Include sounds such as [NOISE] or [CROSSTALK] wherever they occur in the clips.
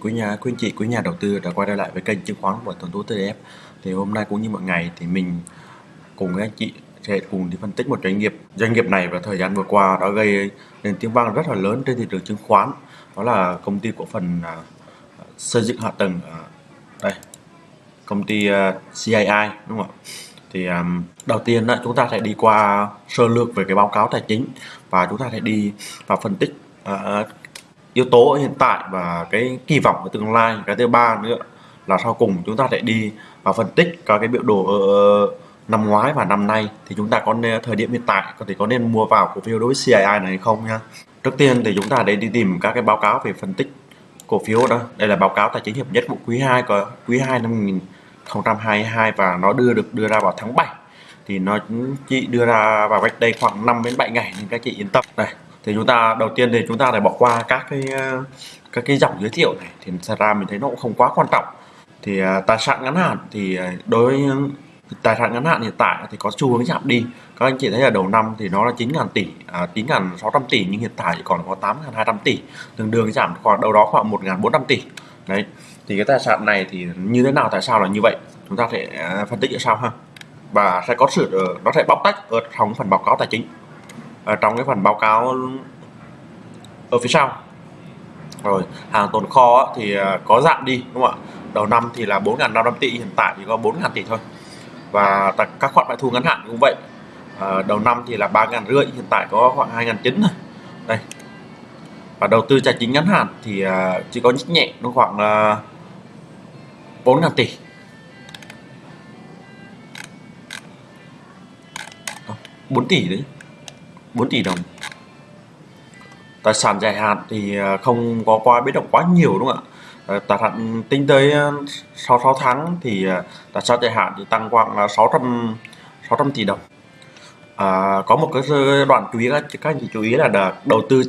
quý nhà quý anh chị quý nhà đầu tư đã quay trở lại với kênh chứng khoán của tuần tú TDF thì hôm nay cũng như mọi ngày thì mình cùng với anh chị sẽ cùng đi phân tích một doanh nghiệp doanh nghiệp này vào thời gian vừa qua đã gây nên tiếng vang rất là lớn trên thị trường chứng khoán. Đó là công ty cổ phần à, xây dựng hạ tầng à, đây công ty à, CII đúng không ạ? Thì um, đầu tiên đó, chúng ta sẽ đi qua sơ lược về cái báo cáo tài chính và chúng ta sẽ đi vào phân tích uh, yếu tố hiện tại và cái kỳ vọng của tương lai. Cái thứ ba nữa là sau cùng chúng ta sẽ đi và phân tích các cái biểu đồ ở năm ngoái và năm nay. Thì chúng ta có nên, thời điểm hiện tại có thể có nên mua vào cổ phiếu đối với CII này hay không nha? Trước tiên thì chúng ta để đi tìm các cái báo cáo về phân tích cổ phiếu đó. Đây là báo cáo tài chính hiệp nhất của quý 2 có quý 2 năm 2022 và nó đưa được đưa ra vào tháng 7 thì nó chỉ đưa ra vào cách đây khoảng 5 đến 7 ngày nên các chị yên tâm. Này thì chúng ta đầu tiên thì chúng ta phải bỏ qua các cái ờ, các cái dòng giới thiệu này. Thì thật ra mình thấy nó cũng không quá quan trọng. Thì ờ, tài sản ngắn hạn thì ờ, đối với tài sản ngắn hạn hiện tại thì có xu hướng giảm đi. Các anh chị thấy là đầu năm thì nó là 9.000 tỷ à, 9.600 tỷ nhưng hiện tại chỉ còn có 8.200 tỷ. Tương đương giảm khoảng đâu đó khoảng 1.400 tỷ. Đấy. Thì cái tài sản này thì như thế nào tại sao là như vậy? Chúng ta sẽ phân tích ở sau ha? Và sẽ có sự nó sẽ bóc tách ở trong phần báo cáo tài chính ở trong cái phần báo cáo ở phía sau. Rồi hàng tồn kho thì ờ, có giảm đi đúng không ạ? Đầu năm thì là 4.500 tỷ hiện tại thì có 4.000 tỷ thôi. Và các khoản phải thu ngắn hạn cũng vậy. À, đầu năm thì là 3.000 rưỡi hiện tại có khoảng 2.900 thôi. Đây. Và đầu tư tài chính ngắn hạn thì chỉ có nhích nhẹ nó khoảng 4.000 tỷ 4 tỷ đấy. 4 tỷ đồng. Tài sản dài hạn thì à, không có quá biến động quá nhiều đúng không ạ? Ờ, tài sản tính tới ờ, sau 6 tháng thì à, tài sản dài hạn thì tăng khoảng 600 600 tỷ đồng. À, có một cái đoạn chú ý các, các anh chị chú ý là đầu tư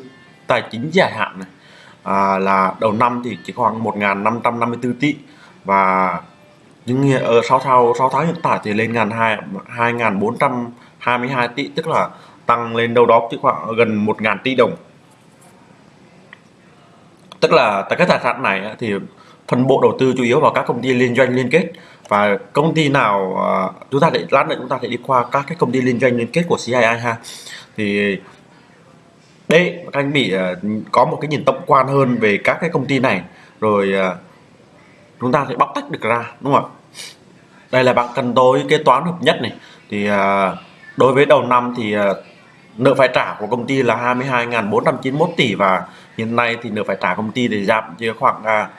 tài chính dài hạn này à, là đầu năm thì chỉ khoảng 1.554 tỷ và nhưng ở 6 tháng 6 tháng hiện tại thì lên ngàn 2 2.422 tỷ tức là tăng lên đâu đó chỉ khoảng gần 1.000 tỷ đồng. Tức là tại cái tài sản này thì phần bộ đầu tư chủ yếu vào các công ty liên doanh liên kết. Và công ty nào à, chúng ta để, lát nữa chúng ta sẽ đi qua các cái công ty liên doanh liên kết của CII ha. Thì đây các anh bị à, có một cái nhìn tổng quan hơn về các cái công ty này. Rồi à, chúng ta sẽ bóc tách được ra, đúng không ạ? Đây là bạn cần tối kế toán hợp nhất này. Thì đối với đầu năm thì nợ phải trả của công ty là 22.491 tỷ và hiện nay thì nợ phải trả công ty để giảm chỉ khoảng à,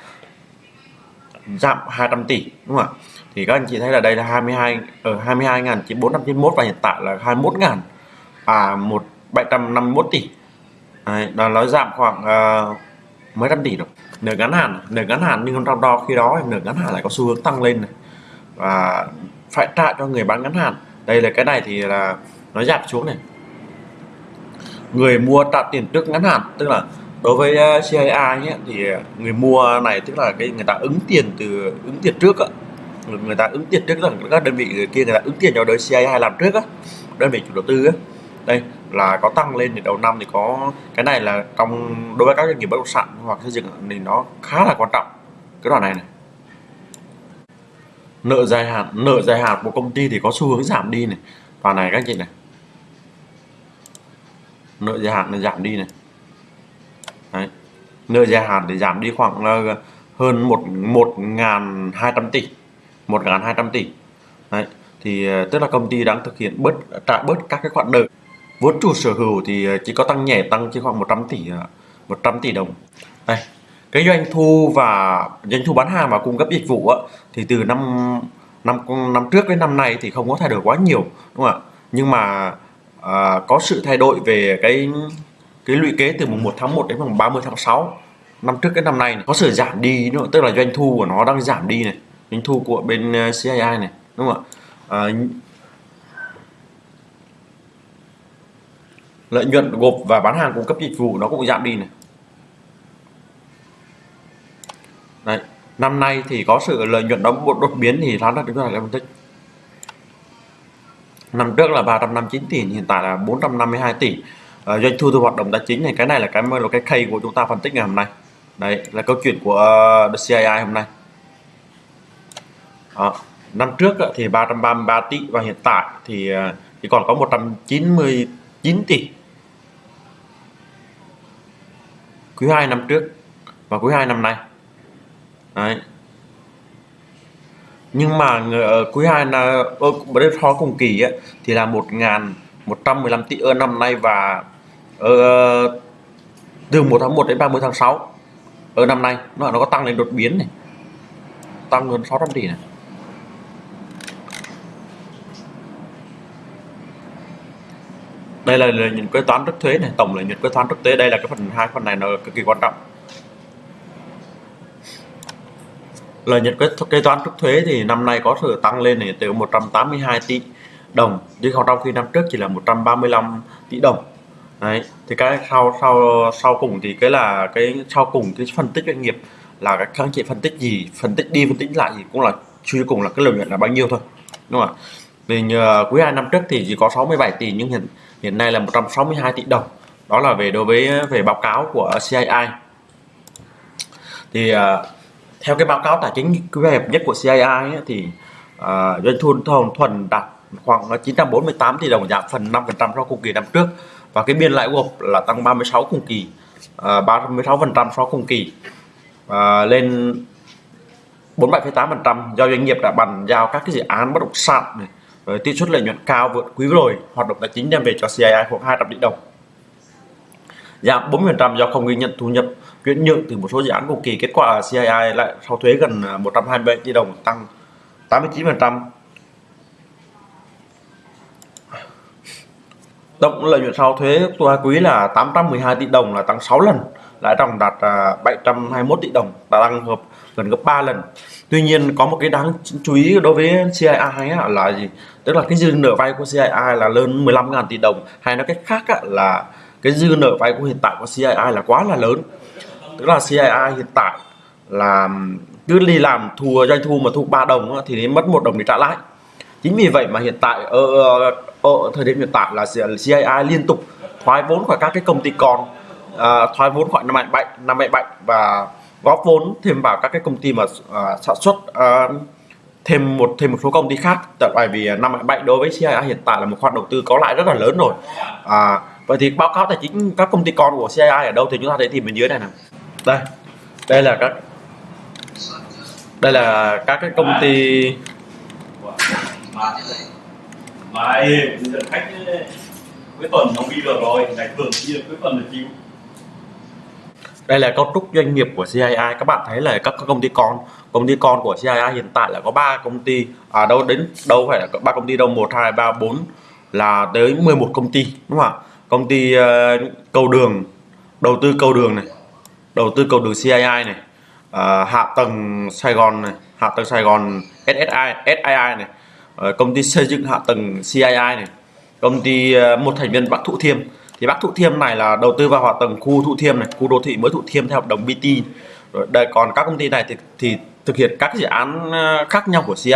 giảm 200 tỷ đúng không ạ? Thì các anh chị thấy là đây là 22 ở 22.491 và hiện tại là 21.000 à 1 751 tỷ. Đấy, đó nó giảm khoảng uh, mấy trăm tỷ rồi. Nợ ngắn hạn nợ ngắn hạn nhưng trong đó khi đó nợ ngắn hạn lại có xu hướng tăng lên này và phải trả cho người bán ngắn hạn. Đây là cái này thì là nó giảm xuống này người mua trả tiền trước ngắn hạn tức là đối với ờ, CIA CII nhé, thì ờ, người mua này tức là cái người ta ứng tiền từ ứng tiền trước á. Người ta ứng tiền trước là các đơn vị kia người ta ứng tiền cho đối CII làm trước á đơn vị chủ đầu tư á. Đây là có tăng lên thì đầu năm thì có cái này là trong đối với các doanh nghiệp bất động sản hoặc xây dựng thì nó khá là quan trọng. Cái đoạn này này. Nợ dài hạn nợ dài hạn của công ty thì có xu hướng giảm đi này. Và này các chị này nợ dài hạn này giảm đi này. Đấy. nợ dài hạn thì giảm đi khoảng là hơn một một ngàn hai trăm tỷ. Một ngàn hai trăm tỷ. Đấy. thì ờ, tức là công ty đang thực hiện bớt trả bớt các cái khoản nợ. Vốn chủ sở hữu thì ờ, chỉ có tăng nhẹ tăng chỉ khoảng 100 tỷ ờ, 100 tỷ đồng. Đây. Cái doanh thu và doanh thu bán hàng và cung cấp dịch vụ á, thì từ năm năm năm trước đến năm nay thì không có thay đổi quá nhiều đúng không ạ? Nhưng mà à, có sự thay đổi về cái cái lũy kế từ mùng 1 tháng 1 đến mùng 30 tháng 6 năm trước cái năm nay này. có sự giảm đi nữa tức là doanh thu của nó đang giảm đi này doanh thu của bên ờ, CII này đúng không ạ à, lợi nhuận gộp và bán hàng cung cấp dịch vụ nó cũng giảm đi này Đấy. năm nay thì có sự lợi nhuận đó đột biến thì nó là chúng ta lại phân tích năm trước là 359 tỷ hiện tại là 452 tỷ. À, doanh thu từ hoạt động tài chính này cái này là cái là cái key của chúng ta phân tích ngày hôm nay. Đấy là câu chuyện của ờ, The CII hôm nay. À, năm trước thì 333 tỷ và hiện tại thì chỉ còn có 199 tỷ. Quý 2 năm trước và quý 2 năm nay. Đấy nhưng mà ở quý 2 là ờ, ở bên so cùng kỳ ấy, thì là 1.115 tỷ ở năm nay và ở từ 1 tháng 1 đến 30 tháng 6 ở năm nay. Nó nó có tăng lên đột biến này. Tăng hơn 600 tỷ này. Đây là lợi nhuận kế toán trước thuế này tổng lợi nhuận kế toán trước thuế. Đây là cái phần hai phần này nó cực kỳ quan trọng. Lợi nhuận kế, kế toán trước thuế thì năm nay có sự tăng lên này từ 182 tỷ đồng. Chứ không trong khi năm trước chỉ là 135 tỷ đồng. Đấy thì cái sau sau sau cùng thì cái là cái sau cùng cái phân tích doanh nghiệp là các anh chị phân tích gì phân tích đi phân tích lại thì cũng là suy cùng là cái lợi nhuận là bao nhiêu thôi đúng không ạ? Vì nhờ quý hai năm trước thì chỉ có 67 tỷ nhưng hiện hiện nay là 162 tỷ đồng. Đó là về đối với về báo cáo của CII thì uh, theo cái báo cáo tài chính quý hẹp nhất của CII ấy, thì uh, doanh thu thuần thuần đạt khoảng 948 tỷ đồng giảm phần 5% so cùng kỳ năm trước. Và cái biên lãi gộp là tăng 36 cùng kỳ ờ, uh, 36% so cùng kỳ uh, lên 47,8% do doanh nghiệp đã bàn giao các cái dự án bất động sản này với tỷ suất lợi nhuận cao vượt quý rồi hoạt động tài chính đem về cho CII khoảng 200 tỷ đồng. Giảm 40% do không ghi nhận thu nhập chuyển nhượng từ một số dự án cùng kỳ, kết quả CII lại sau thuế gần à, 127 tỷ đồng, tăng 89% tổng lợi nhuận sau thuế qua quý là 812 tỷ đồng, là tăng 6 lần, lãi ròng đạt à, 721 tỷ đồng tăng hợp gần gấp 3 lần. Tuy nhiên, có một cái đáng chú ý đối với CII là gì? Tức là cái dư nợ vay của CII là lớn 15.000 tỷ đồng, hay nói cách khác là cái dư nợ vay của hiện tại của CII là quá là lớn tức là CII hiện tại là cứ đi làm thua doanh thu mà thu 3 đồng thì đến mất một đồng để trả lãi. Chính vì vậy mà hiện tại ở, ở thời điểm hiện tại là CII liên tục thoái vốn khỏi các cái công ty con uh, à, thoái vốn khỏi năm bảy năm bảy và góp vốn thêm vào các cái công ty mà uh, sản xuất uh, thêm một thêm một số công ty khác. Tại bởi vì năm bảy đối với CII hiện tại là một khoản đầu tư có lãi rất là lớn rồi. À, vậy thì báo cáo tài chính các công ty con của CII ở đâu thì chúng ta thấy tìm bên dưới này nè đây đây là các đây là các cái công ty mà dẫn khách cuối tuần không đi được rồi ngày thường đi được cuối tuần là chịu. Đây là cấu trúc doanh nghiệp của CII các bạn thấy là các công ty con công ty con của CII hiện tại là có 3 công ty. À đâu đến đâu phải là ba công ty đâu một hai ba bốn là tới 11 công ty đúng không ạ? Công ty uh, cầu đường đầu tư cầu đường này đầu tư cầu đường CII này uh, hạ tầng Sài Gòn này hạ tầng Sài Gòn SSI SII này uh, công ty xây dựng hạ tầng CII này công ty uh, một thành viên Bắc Thụ Thiêm. Thì Bắc Thụ Thiêm này là đầu tư vào hạ tầng khu Thụ Thiêm này khu đô thị mới Thụ Thiêm theo hợp đồng BT rồi đây còn các công ty này thì, thì thực hiện các dự án à, khác nhau của CII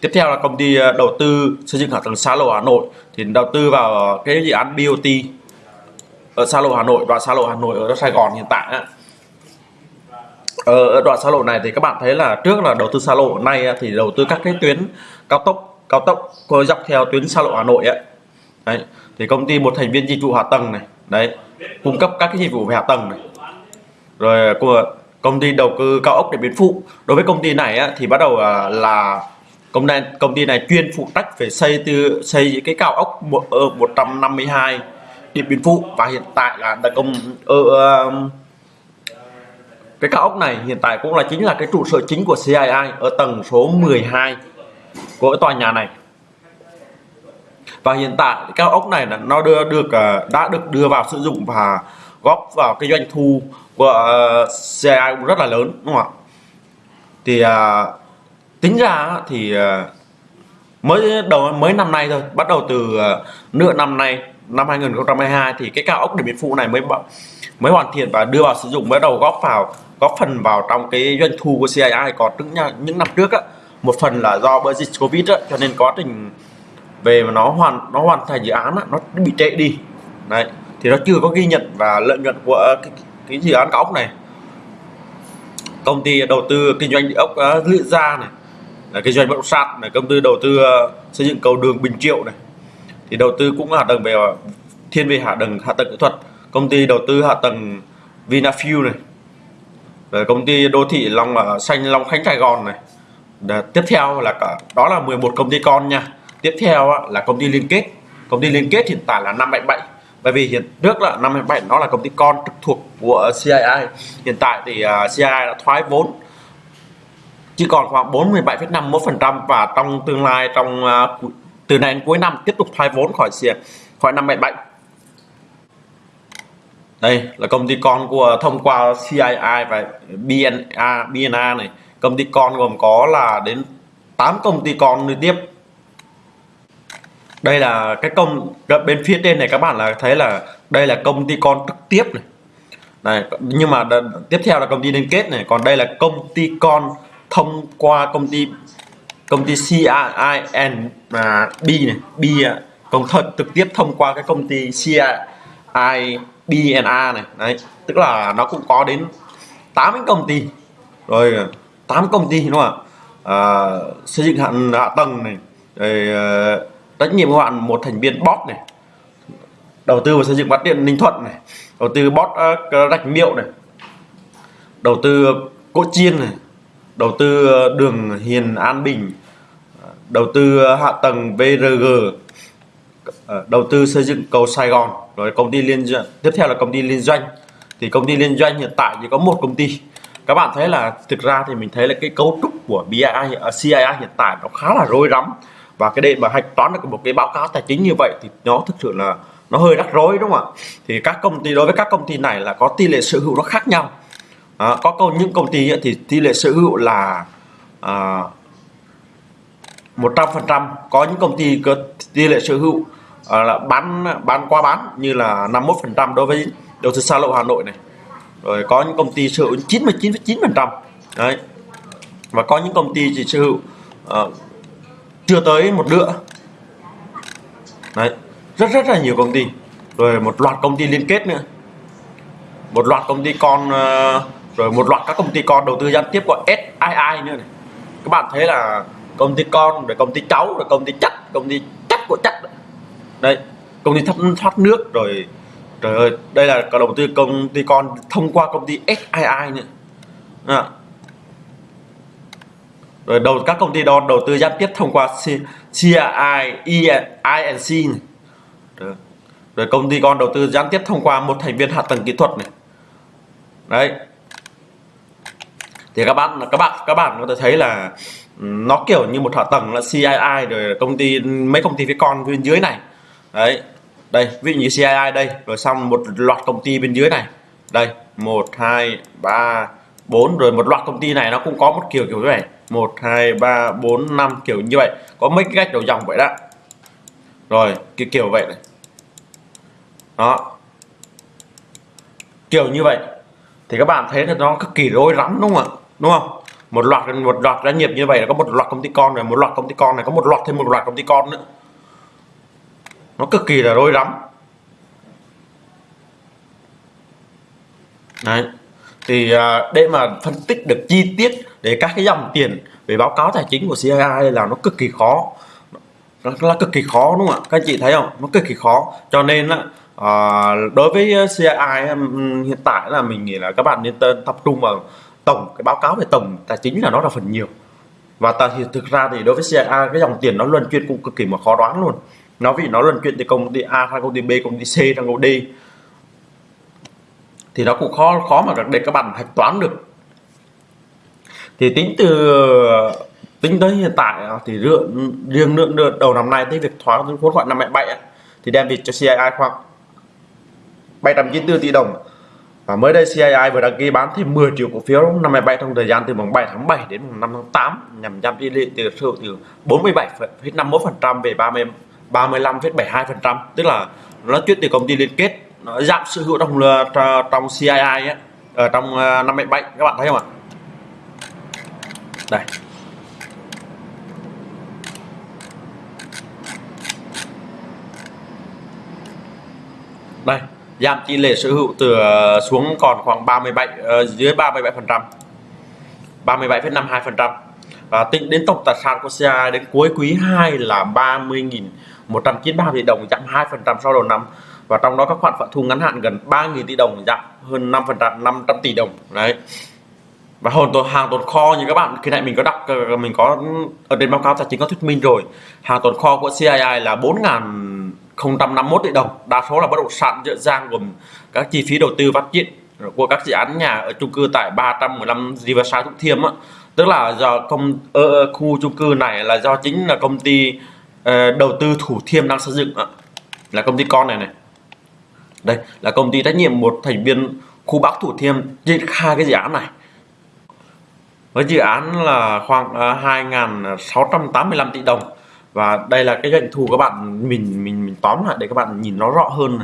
tiếp theo là công ty đầu tư xây dựng hạ tầng xa lộ Hà Nội thì đầu tư vào cái dự án BOT ở xa lộ Hà Nội đoạn xa lộ Hà Nội ở Sài Gòn hiện tại á. Ờ, ở đoạn xa lộ này thì các bạn thấy là trước là đầu tư xa lộ nay thì đầu tư các cái tuyến cao tốc cao tốc dọc theo tuyến xa lộ Hà Nội ấy. đấy thì công ty một thành viên dịch vụ hạ tầng này đấy cung cấp các cái dịch vụ về hạ tầng này. Rồi à, của công ty đầu tư cao ốc để biến phụ. Đối với công ty này á, thì bắt đầu à, là công ty công ty này chuyên phụ trách về xây từ xây cái cao ốc ở 152 ờ, điện biên phủ. Và hiện tại là đặc công ở uh, cái cao ốc này hiện tại cũng là chính là cái trụ sở chính của CII ở tầng số 12 của cái tòa nhà này. Và hiện tại cái cao ốc này là nó đưa được ờ, đã được đưa vào sử dụng và góp vào cái doanh thu của CIA CII cũng rất là lớn đúng không ạ? Thì tính ra thì mới đầu mới năm nay thôi bắt đầu từ nửa năm nay năm 2022 thì cái cao ốc điện biên phủ này mới mới hoàn thiện và đưa vào sử dụng mới đầu góp vào góp phần vào trong cái doanh thu của CII còn những những năm trước á. Một phần là do bởi dịch covid á cho nên quá trình về mà nó hoàn nó hoàn thành dự án á, nó bị trễ đi. Đấy thì nó chưa có ghi nhận và lợi nhuận của cái, cái dự án cao ốc này. Công ty đầu tư kinh doanh địa ốc uh, Lữ Gia này là kinh doanh bất động sản này công ty đầu tư uh, xây dựng cầu đường Bình Triệu này thì đầu tư cũng hạ tầng về thiên về hạ tầng hạ tầng kỹ thuật. Công ty đầu tư hạ tầng Vinafuel này. Rồi công ty đô thị Long uh, xanh Long Khánh Sài Gòn này. Để, tiếp theo là cả đó là 11 công ty con nha. Tiếp theo uh, là công ty liên kết. Công ty liên kết hiện tại là 577 bởi vì hiện trước là 527 nó là công ty con trực thuộc của CII hiện tại thì à, uh, CII đã thoái vốn. Chỉ còn khoảng 47,51% và trong tương lai trong uh, từ nay đến cuối năm, tiếp tục thoái vốn khỏi khỏi 577 đây là công ty con của, thông qua CII và BNA BNA này. Công ty con gồm có là đến 8 công ty con liên tiếp. Đây là cái công bên phía trên này các bạn là thấy là đây là công ty con trực tiếp này. Này, nhưng mà tiếp theo là công ty liên kết này. Còn đây là công ty con thông qua công ty công ty CIN à, B này B công thật trực tiếp thông qua cái công ty CRIBNA này. Đấy tức là nó cũng có đến 8 công ty. Rồi 8 công ty đúng không ạ? À, xây dựng hạ, hạ tầng này rồi ờ, trách nhiệm các bạn một thành viên bot này đầu tư vào xây dựng phát điện ninh thuận này đầu tư bot uh, ờ, rạch miệu này đầu tư cỗ chiên này đầu tư ờ, đường hiền an bình ờ, đầu tư hạ tầng vrg ờ, đầu tư xây dựng cầu sài gòn rồi công ty liên doanh tiếp theo là công ty liên doanh. Thì công ty liên doanh hiện tại chỉ có một công ty. Các bạn thấy là thực ra thì mình thấy là cái cấu trúc của BII, CII hiện tại nó khá là rối rắm. Và cái để mà hạch toán được một cái báo cáo tài chính như vậy thì nó thực sự là nó hơi rắc rối đúng không ạ? Thì các công ty đối với các công ty này là có tỷ lệ sở hữu nó khác nhau à, có câu những công ty thì tỷ lệ sở hữu là à, một trăm phần trăm. Có những công ty có tỷ lệ sở hữu à, là bán bán qua bán như là 51 phần trăm đối với đầu tư xa lộ Hà Nội này. Rồi có những công ty sở hữu 99,9 phần trăm. Đấy. Và có những công ty chỉ sở hữu à, chưa tới một nửa. Đấy. Rất rất là nhiều công ty. Rồi một loạt công ty liên kết nữa. Một loạt công ty con uh, rồi một loạt các công ty con đầu tư gián tiếp gọi SII nữa này các bạn thấy là công ty con rồi công ty cháu rồi công ty chắc công ty chắc của chắc đây công ty thoát, thoát nước rồi trời ơi đây là có đầu tư công ty con thông qua công ty SII nữa à. rồi đầu các công ty đó đầu tư gián tiếp thông qua CII INC này rồi. rồi công ty con đầu tư gián tiếp thông qua một thành viên hạ tầng kỹ thuật này đấy thì các bạn các bạn các bạn có thể thấy là nó kiểu như một hạ tầng là CII rồi công ty, mấy công ty phía con bên dưới này. Đấy, đây, ví dụ như CII đây, rồi xong một loạt công ty bên dưới này. Đây, một, hai, ba, bốn, rồi một loạt công ty này nó cũng có một kiểu kiểu như vậy. Một, hai, ba, bốn, năm, kiểu như vậy. Có mấy cái cách đầu dòng vậy đó. Rồi, cái kiểu vậy này. Đó. Kiểu như vậy thì các bạn thấy là nó cực kỳ rối rắm, đúng không ạ? Đúng không? Một loạt một loạt doanh nghiệp như vậy là có một loạt công ty con rồi, một loạt công ty con này, có một loạt thêm một loạt công ty con nữa. Nó cực kỳ là rối rắm. Đấy. Thì à, để mà phân tích được chi tiết để các cái dòng tiền về báo cáo tài chính của CII là nó cực kỳ khó. Nó là cực kỳ khó, đúng không ạ? Các anh chị thấy không? Nó cực kỳ khó. Cho nên là à, đối với ờ, CII hiện tại là mình nghĩ là các bạn nên tập trung vào tổng cái báo cáo về tổng tài chính là nó là phần nhiều. Và ta thì thực ra thì đối với CII cái dòng tiền nó luân chuyển cũng cực kỳ mà khó đoán luôn. Nó vì nó luân chuyển từ công ty A sang công ty B công ty C sang công ty D thì nó cũng khó khó mà để các bạn hạch toán được. Thì tính từ tính tới hiện tại ờ, thì riêng riêng lượng đầu năm nay tới việc thoái vốn khoảng năm bảy thì đem về cho CII khoảng 794 tỷ đồng. Và mới đây CII vừa đăng ký bán thêm 10 triệu cổ phiếu. Năm 27 trong thời gian từ mùng 7 tháng 7 đến mùng 5 tháng 8 nhằm giảm tỷ lệ từ sự từ 47,51% về 30 35,72% tức là nó chuyển từ công ty liên kết nó giảm sự hữu trong ờ, trong CII ấy, ở ờ, trong ờ, 57 các bạn thấy không ạ? Đây. Đây giảm tỷ lệ sở hữu từ ờ, xuống còn khoảng 37 uh, ờ, dưới 37 phần trăm. 37,52% và tính đến tổng tài sản của CI đến cuối quý 2 là 30.193 tỷ đồng giảm 2 phần trăm sau đầu năm. Và trong đó các khoản phạt thu ngắn hạn gần 3.000 tỷ đồng giảm hơn 5 phần trăm 500 tỷ đồng. Đấy. Và hồn tồn hàng tồn kho như các bạn khi nãy mình có đọc ờ, mình có ở trên báo cáo tài chính có thuyết minh rồi. Hàng tồn kho của CII là 4.051 tỷ đồng. Đa số là bất động sản dựa dang gồm các chi phí đầu tư phát triển của các dự án nhà ở chung cư tại 315 Riverside Thủ Thiêm á. Tức là do công ở khu chung cư này là do chính là công ty ờ, đầu tư Thủ Thiêm đang xây dựng á. Là công ty con này này. Đây, là công ty trách nhiệm một thành viên khu Bắc Thủ Thiêm triển khai cái dự án này. Với dự án là khoảng ờ, 2.685 tỷ đồng và đây là cái doanh thu các bạn mình mình mình tóm lại để các bạn nhìn nó rõ hơn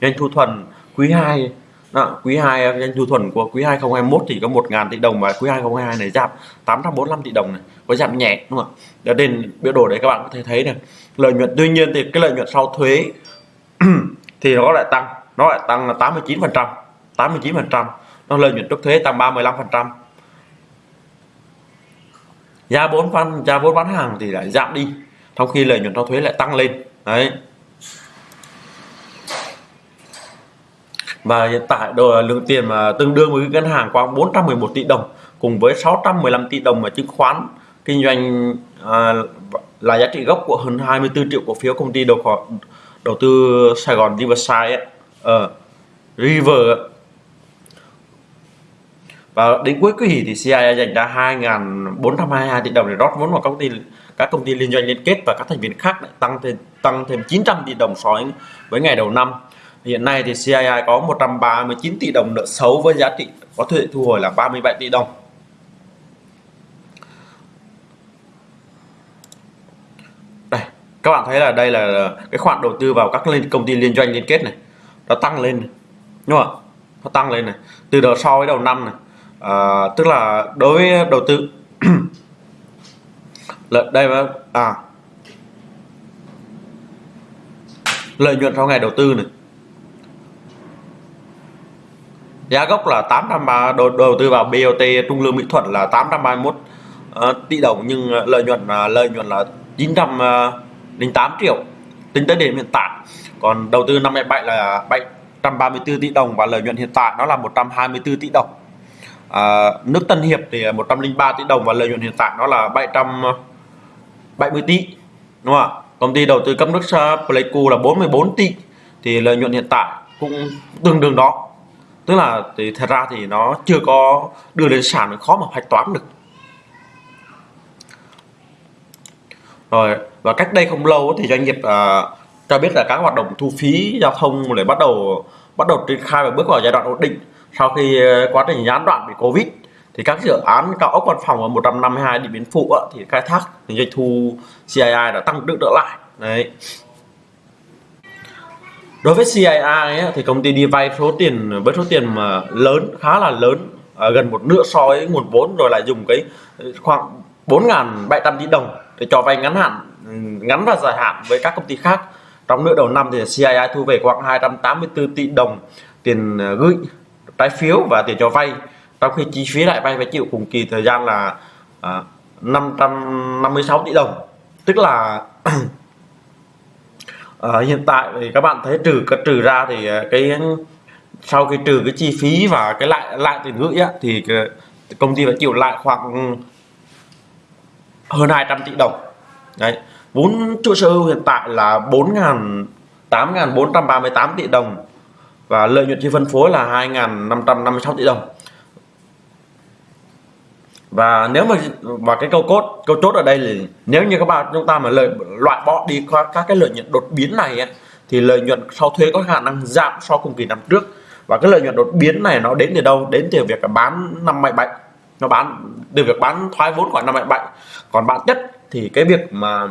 doanh thu thuần quý 2 đó, quý 2 doanh thu thuần của quý 2021 thì có 1.000 tỷ đồng và quý 2022 này giảm 845 tỷ đồng này có giảm nhẹ đúng không ạ? Để đến biểu đồ đấy các bạn có thể thấy này lợi nhuận tuy nhiên thì cái lợi nhuận sau thuế [CLEARS THROAT] thì nó lại tăng nó lại tăng là 89 phần trăm 89 phần trăm. Nó lợi nhuận trước thuế tăng 35 phần trăm. Giá vốn bán giá vốn bán hàng thì lại giảm đi trong khi lợi nhuận sau thuế lại tăng lên. Đấy. Và hiện tại đồ lượng tiền mà tương đương với ngân hàng khoảng 411 tỷ đồng cùng với 615 tỷ đồng mà chứng khoán kinh doanh à, là giá trị gốc của hơn 24 triệu cổ phiếu công ty đầu đầu tư Sài Gòn Riverside ấy, uh, River và đến cuối quý thì CIA dành ra 2.422 tỷ đồng để rót vốn vào công ty các công ty liên doanh liên kết và các thành viên khác tăng thêm tăng thêm 900 tỷ đồng so với ngày đầu năm. Hiện nay thì CII có 139 tỷ đồng nợ xấu với giá trị có thể thu hồi là 37 tỷ đồng. Đây các bạn thấy là đây là cái khoản đầu tư vào các công ty liên doanh liên kết này. Nó tăng lên đúng không nó tăng lên này. Từ đầu so với đầu năm này à, tức là đối với đầu tư lợi đây mà. À. Lợi nhuận sau ngày đầu tư này. Giá gốc là 830 đầu, đầu tư vào BOT Trung Lương Mỹ Thuận là 831 uh, ờ, tỷ đồng nhưng ờ, lợi nhuận là lợi nhuận là 908 ờ, triệu. Tính tới điểm hiện tại còn đầu tư năm 27 là 734 tỷ đồng và lợi nhuận hiện tại nó là 124 tỷ đồng à, nước Tân Hiệp thì à, 103 tỷ đồng và lợi nhuận hiện tại nó là 770 tỷ đúng không ạ? Công ty đầu tư cấp nước Pleiku là 44 tỷ thì lợi nhuận hiện tại cũng tương đương đó. Tức là thì thật ra thì nó chưa có đưa lên sàn khó mà hạch toán được. Rồi và cách đây không lâu thì doanh nghiệp à, cho biết là các hoạt động thu phí giao thông để bắt đầu bắt đầu triển khai và bước vào giai đoạn ổn định sau khi ờ, quá trình gián đoạn bị covid thì các dự án cao ốc văn phòng ở 152 điện biến phụ thì khai thác thì doanh thu CII đã tăng được trở lại. Đấy. Đối với CII ấy, thì công ty đi vay số tiền với số tiền mà lớn khá là lớn à, gần một nửa so với nguồn vốn rồi lại dùng cái khoảng 4.700 tỷ đồng để cho vay ngắn hạn ngắn và dài hạn với các công ty khác. Trong nửa đầu năm thì CII thu về khoảng 284 tỷ đồng tiền ờ, gửi trái phiếu và tiền cho vay. Trong khi chi phí lại vay phải chịu cùng kỳ thời gian là à, 556 tỷ đồng. Tức là [CLEARS THROAT] à, hiện tại thì các bạn thấy trừ trừ ra thì à, cái sau khi trừ cái chi phí và cái lại lại tiền gửi á, thì à, công ty phải chịu lại khoảng hơn 200 tỷ đồng. Đấy. Vốn chủ sở hữu hiện tại là 4.000 8.438 tỷ đồng và lợi nhuận chi phân phối là 2.556 tỷ đồng. Và nếu mà và cái câu cốt câu chốt ở đây là nếu như các bạn chúng ta mà lợi loại bỏ đi qua các cái lợi nhuận đột biến này ấy, thì lợi nhuận sau thuế có khả năng giảm so cùng kỳ năm trước. Và cái lợi nhuận đột biến này nó đến từ đâu? Đến từ việc bán năm bảy bảy nó bán từ việc bán thoái vốn khoảng năm bảy bảy còn bạn nhất thì cái việc mà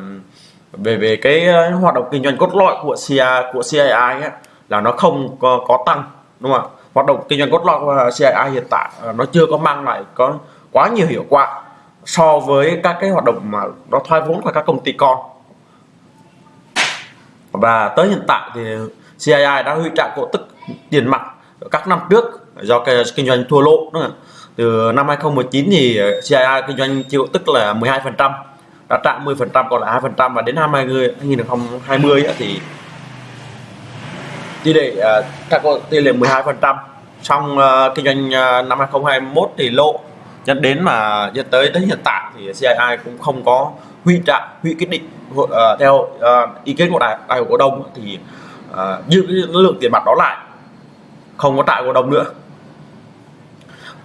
về về cái ờ, hoạt động kinh doanh cốt lõi của Cia của CII ấy, là nó không có, có tăng đúng không ạ? Hoạt động kinh doanh cốt lõi của CII hiện tại nó chưa có mang lại có quá nhiều hiệu quả so với các cái hoạt động mà nó thoái vốn của các công ty con. Và tới hiện tại thì CII đã huy trả cổ tức tiền mặt các năm trước do cái kinh doanh thua lỗ từ năm 2019 thì CII kinh doanh chịu tức là 12% đã trả 10% còn lại 2% và đến năm 2020 thì tỷ lệ uh, các có tỷ lệ 12% trong uh, kinh doanh uh, năm 2021 thì lộ dẫn đến mà dẫn tới đến hiện tại thì CII cũng không có hủy trạng hủy quyết định uh, theo uh, ý kiến của đại đại hội cổ đông thì uh, giữ cái lượng tiền mặt đó lại không có tại cổ đông nữa.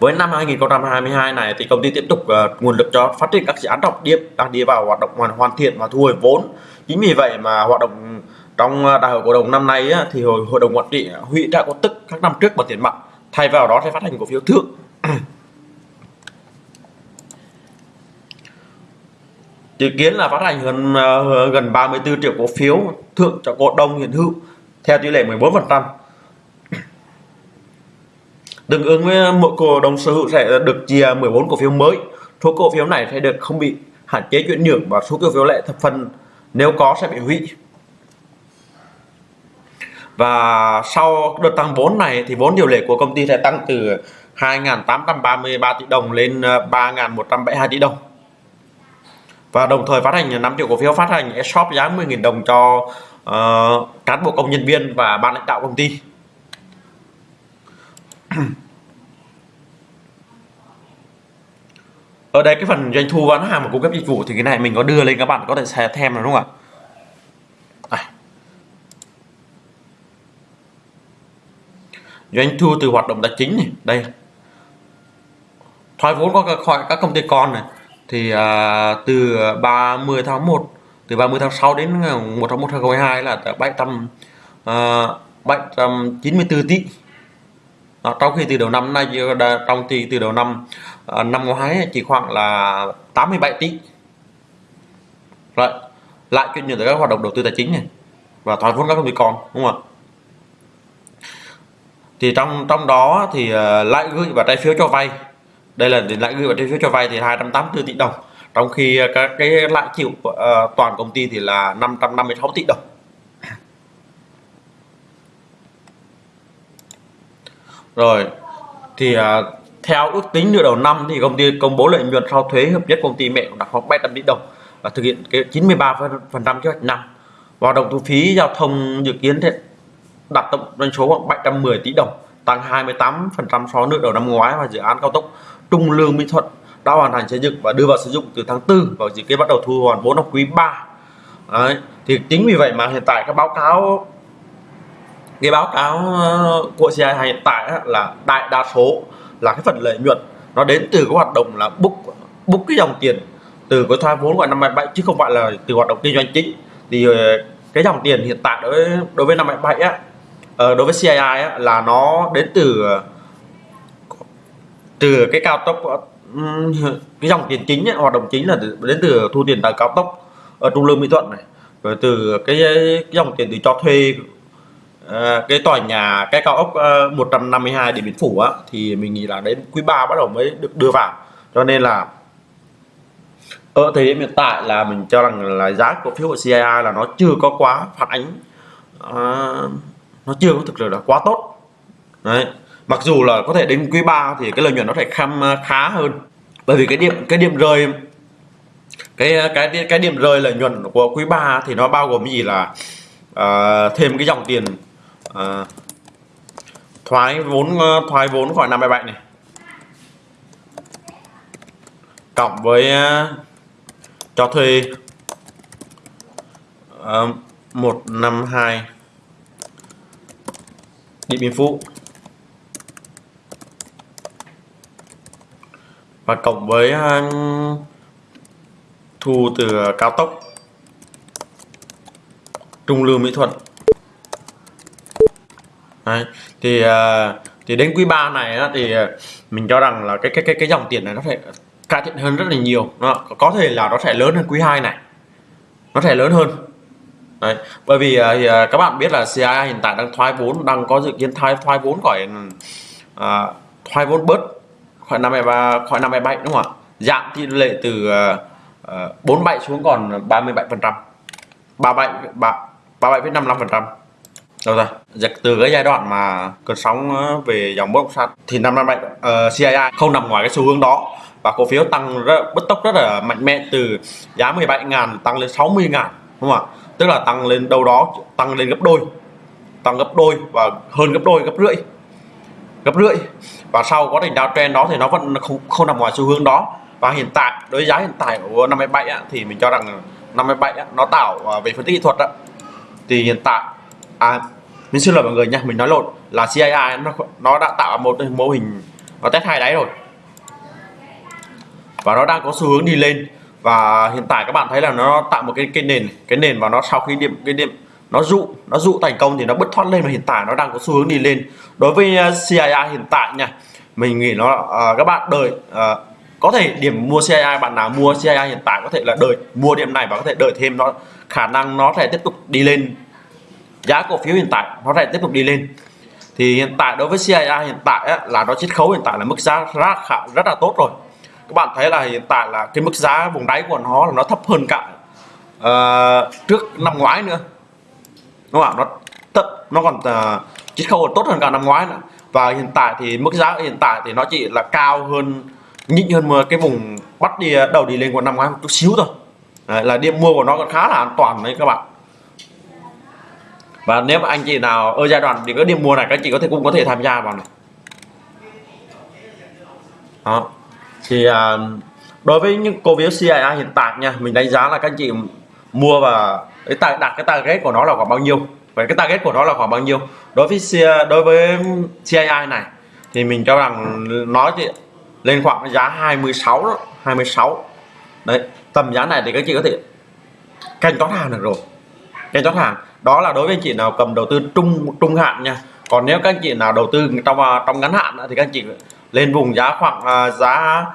Với năm 2022 này thì công ty tiếp tục uh, nguồn lực cho phát triển các dự án trọng điểm đang đi vào hoạt động hoàn hoàn thiện và thu hồi vốn. Chính vì vậy mà hoạt động trong ờ, đại hội cổ đông năm nay á, thì hội, hội đồng quản trị hủy trả cổ tức các năm trước bằng tiền mặt thay vào đó sẽ phát hành cổ phiếu thưởng [CLEARS THROAT] dự kiến là phát hành ờ, gần gần 34 triệu cổ phiếu thượng cho cổ đông hiện hữu theo tỷ lệ 14% [CLEARS THROAT] tương ứng với ờ, mỗi cổ đông sở hữu sẽ được chia 14 cổ phiếu mới. Số cổ phiếu này sẽ được không bị hạn chế chuyển nhượng và số cổ phiếu lệ thập phần nếu có sẽ bị hủy và sau đợt tăng vốn này thì vốn điều lệ của công ty sẽ tăng từ 2.833 tỷ đồng lên ờ, 3.172 tỷ đồng. Và đồng thời phát hành 5 triệu cổ phiếu phát hành shop giá 10.000 đồng cho uh, cán bộ công nhân viên và ban lãnh đạo công ty. Ở đây cái phần doanh thu bán hàng và cung cấp dịch vụ thì cái này mình có đưa lên các bạn có thể xem thêm đúng không ạ? Doanh thu từ hoạt động tài chính này đây. Thoái vốn có khỏi các công ty con này thì à, từ 30 tháng 1 từ 30 tháng 6 đến à, 1 tháng 1 2022 là 700 à, 794 tỷ. À, trong khi từ đầu năm nay trong thì từ đầu năm à, năm ngoái chỉ khoảng là 87 tỷ. Rồi lại chuyển nhượng tới các hoạt động đầu tư tài chính này và thoái vốn các công ty con đúng không ạ? Thì trong trong đó thì ờ, uh, lãi gửi và trái phiếu cho vay. Đây là lãi gửi và trái phiếu cho vay thì 284 tỷ đồng. Trong khi ờ, các cái lãi chịu uh, toàn công ty thì là 556 tỷ đồng. Rồi thì uh, theo ước tính nửa đầu năm thì công ty công bố lợi nhuận sau thuế hợp nhất công ty mẹ đạt khoảng 700 tỷ đồng và thực hiện cái 93 phần trăm kế hoạch năm. Và động thu phí giao thông dự kiến đạt tổng doanh số khoảng 710 tỷ đồng, tăng 28 phần trăm so với nửa đầu năm ngoái và dự án cao tốc Trung Lương Mỹ Thuận đã hoàn thành xây dựng và đưa vào sử dụng từ tháng 4 và dự kiến bắt đầu thu hoàn vốn trong quý 3 Đấy. thì chính vì vậy mà hiện tại các báo cáo, cái báo cáo ờ, của CI hiện tại là đại đa số là cái phần lợi nhuận nó đến từ cái hoạt động là book book cái dòng tiền từ cái thoái vốn của năm 27 chứ không phải là từ hoạt động kinh doanh chính thì ờ, cái dòng tiền hiện tại đối đối với năm 27 á ờ, đối với CII á, là nó đến từ từ cái cao tốc cái dòng tiền chính ấy, hoạt động chính là đến từ thu tiền tại cao tốc ở trung lương mỹ thuận này rồi từ cái, cái dòng tiền từ cho thuê ờ, cái tòa nhà cái cao ốc ờ, uh, 152 điện biên phủ á thì mình nghĩ là đến quý 3 bắt đầu mới được đưa vào. Cho nên là ở thời điểm hiện tại là mình cho rằng là giá cổ phiếu của CII là nó chưa có quá phản ánh uh, nó chưa có thực sự là quá tốt. Đấy. Mặc dù là có thể đến quý 3 thì cái lợi nhuận nó phải khăm ờ, khá hơn. Bởi vì cái điểm cái điểm rơi cái cái cái điểm rơi lợi nhuận của quý 3 thì nó bao gồm cái gì là uh, thêm cái dòng tiền uh, thoái vốn thoái vốn khỏi 57 này. Cộng với uh, cho thuê uh, 152 Điện Biên Phủ. Và cộng với à, thu từ cao tốc Trung Lương Mỹ Thuận Đấy. thì à, thì đến quý 3 này á, thì à, mình cho rằng là cái cái cái cái dòng tiền này nó phải cải thiện hơn rất là nhiều. Nó có thể là nó sẽ lớn hơn quý 2 này. Nó sẽ lớn hơn. Đấy. bởi vì uh, các bạn biết là CIA hiện tại đang thoái vốn đang có dự kiến thoái thoái vốn khỏi uh, thoái vốn bớt khỏi năm 53 khỏi năm 27 đúng không ạ? Giảm tỷ lệ từ uh, 47 xuống còn 37 phần trăm. 37 37,55 phần trăm. Đâu ra Giật dạ, từ cái giai đoạn mà cơn sóng về dòng bất động sản thì năm năm nay uh, ờ, CIA không nằm ngoài cái xu hướng đó và cổ phiếu tăng rất bất tốc rất là mạnh mẽ từ giá 17.000 tăng lên 60.000 đúng không ạ? Tức là tăng lên đâu đó tăng lên gấp đôi. Tăng gấp đôi và hơn gấp đôi gấp rưỡi. Gấp rưỡi. Và sau quá trình downtrend đó thì nó vẫn không không nằm ngoài xu hướng đó. Và hiện tại đối giá hiện tại của 57 á, thì mình cho rằng 57 á, nó tạo à, về phân tích kỹ thuật á, thì hiện tại à mình xin lỗi mọi người nha mình nói lộn là CII nó nó đã tạo một cái mô hình nó test hai đáy rồi. Và nó đang có xu hướng đi lên và hiện tại các bạn thấy là nó tạo một cái cái nền cái nền và nó sau khi điểm cái điểm nó dụ nó dụ thành công thì nó bứt thoát lên và hiện tại nó đang có xu hướng đi lên. Đối với uh, CIA CII hiện tại nha mình nghĩ nó uh, các bạn đợi uh, có thể điểm mua CII bạn nào mua CII hiện tại có thể là đợi mua điểm này và có thể đợi thêm nó khả năng nó sẽ tiếp tục đi lên. Giá cổ phiếu hiện tại nó sẽ tiếp tục đi lên. Thì hiện tại đối với CII hiện tại á, là nó chiết khấu hiện tại là mức giá rất rất là tốt rồi các bạn thấy là hiện tại là cái mức giá vùng đáy của nó là nó thấp hơn cả uh, trước năm ngoái nữa. Đúng không ạ? Nó thấp nó còn ờ, uh, chiết khấu còn tốt hơn cả năm ngoái nữa. Và hiện tại thì mức giá hiện tại thì nó chỉ là cao hơn nhỉnh hơn mà cái vùng bắt đi ờ, đầu đi lên của năm ngoái một chút xíu thôi. Đấy, là điểm mua của nó còn khá là an toàn đấy các bạn. Và nếu mà anh chị nào ở giai đoạn thì có điểm mua này các chị có thể cũng có thể tham gia vào này. Đó thì à, đối với những cổ phiếu CIA hiện tại nha mình đánh giá là các anh chị mua và cái đặt cái target của nó là khoảng bao nhiêu? Và cái target của nó là khoảng bao nhiêu? Đối với CIA, đối với CII này thì mình cho rằng nó thì lên khoảng giá 26 đó, 26 đấy tầm giá này thì các chị có thể canh chót hàng được rồi. Canh chót hàng. Đó là đối với anh chị nào cầm đầu tư trung trung hạn nha. Còn nếu các anh chị nào đầu tư trong à, trong ngắn hạn thì các anh chị lên vùng giá khoảng à, giá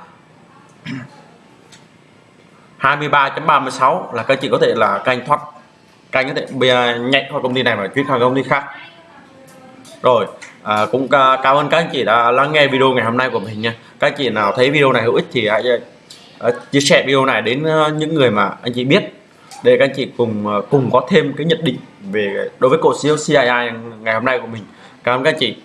23.36 là các anh chị có thể là canh thoát canh có thể nhạy nhảy khỏi công ty này và chuyển sang công ty khác. Rồi à, cũng à, cảm ơn các anh chị đã lắng nghe video ngày hôm nay của mình nha. Các anh chị nào thấy video này hữu ích thì hãy à, chia sẻ video này đến à, những người mà anh chị biết để các anh chị cùng à, cùng có thêm cái nhận định về đối với cổ phiếu CII ngày hôm nay của mình. Cảm ơn các anh chị.